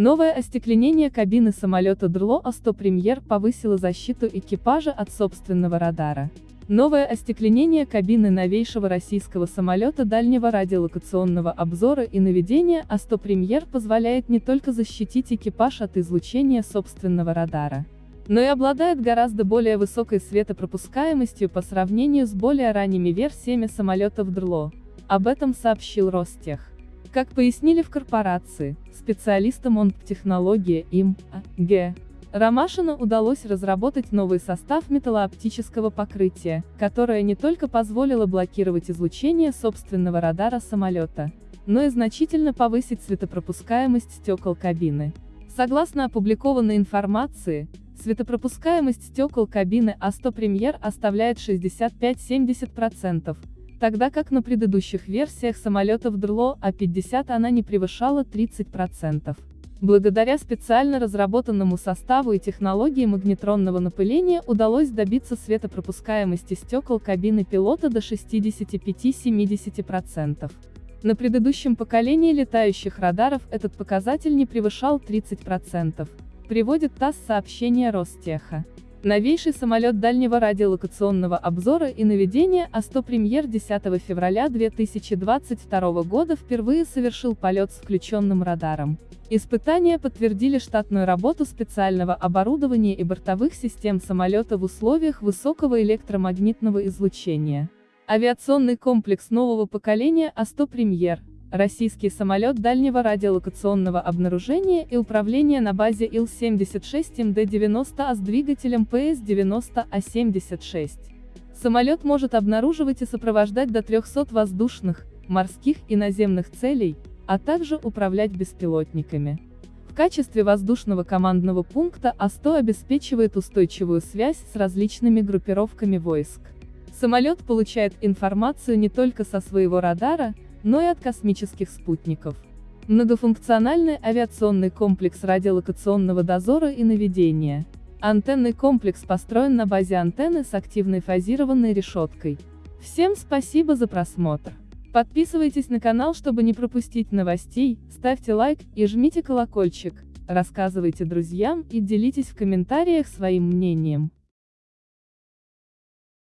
Новое остекленение кабины самолета ДРЛО А-100 Премьер повысило защиту экипажа от собственного радара. Новое остекленение кабины новейшего российского самолета дальнего радиолокационного обзора и наведения А-100 Премьер позволяет не только защитить экипаж от излучения собственного радара, но и обладает гораздо более высокой светопропускаемостью по сравнению с более ранними версиями самолетов ДРЛО. Об этом сообщил Ростех. Как пояснили в корпорации, специалистам онт-технологии им. Г. Ромашину удалось разработать новый состав металлооптического покрытия, которое не только позволило блокировать излучение собственного радара самолета, но и значительно повысить светопропускаемость стекол кабины. Согласно опубликованной информации, светопропускаемость стекол кабины А100 Premier оставляет 65-70%, тогда как на предыдущих версиях самолетов ДРЛО А-50 она не превышала 30%. Благодаря специально разработанному составу и технологии магнетронного напыления удалось добиться светопропускаемости стекол кабины пилота до 65-70%. На предыдущем поколении летающих радаров этот показатель не превышал 30%, приводит ТАСС сообщение Ростеха. Новейший самолет дальнего радиолокационного обзора и наведения А-100 Премьер 10 февраля 2022 года впервые совершил полет с включенным радаром. Испытания подтвердили штатную работу специального оборудования и бортовых систем самолета в условиях высокого электромагнитного излучения. Авиационный комплекс нового поколения А-100 Премьер Российский самолет дальнего радиолокационного обнаружения и управления на базе Ил-76МД-90А с двигателем ПС-90А-76. Самолет может обнаруживать и сопровождать до 300 воздушных, морских и наземных целей, а также управлять беспилотниками. В качестве воздушного командного пункта А-100 обеспечивает устойчивую связь с различными группировками войск. Самолет получает информацию не только со своего радара, но и от космических спутников. Многофункциональный авиационный комплекс радиолокационного дозора и наведения. Антенный комплекс построен на базе антенны с активной фазированной решеткой. Всем спасибо за просмотр. Подписывайтесь на канал, чтобы не пропустить новостей, ставьте лайк и жмите колокольчик, рассказывайте друзьям и делитесь в комментариях своим мнением.